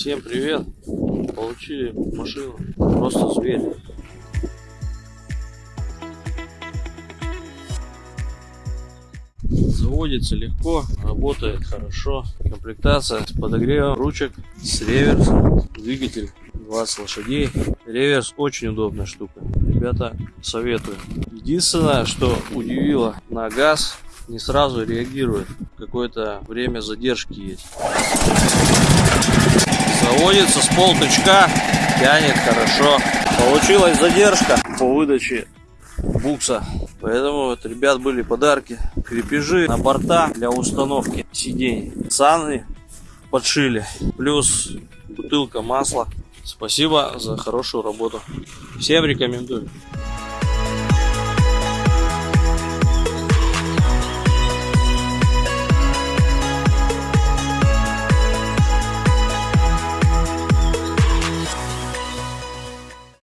Всем привет! Получили машину. Просто зверь. Заводится легко, работает хорошо. Комплектация с подогревом ручек, с реверсом, двигатель 20 лошадей. Реверс очень удобная штука. Ребята, советую. Единственное, что удивило, на газ не сразу реагирует. Какое-то время задержки есть. Заводится с полтычка, тянет хорошо. Получилась задержка по выдаче букса. Поэтому вот, ребят были подарки. Крепежи на борта для установки сидений. Саны подшили. Плюс бутылка масла. Спасибо за хорошую работу. Всем рекомендую.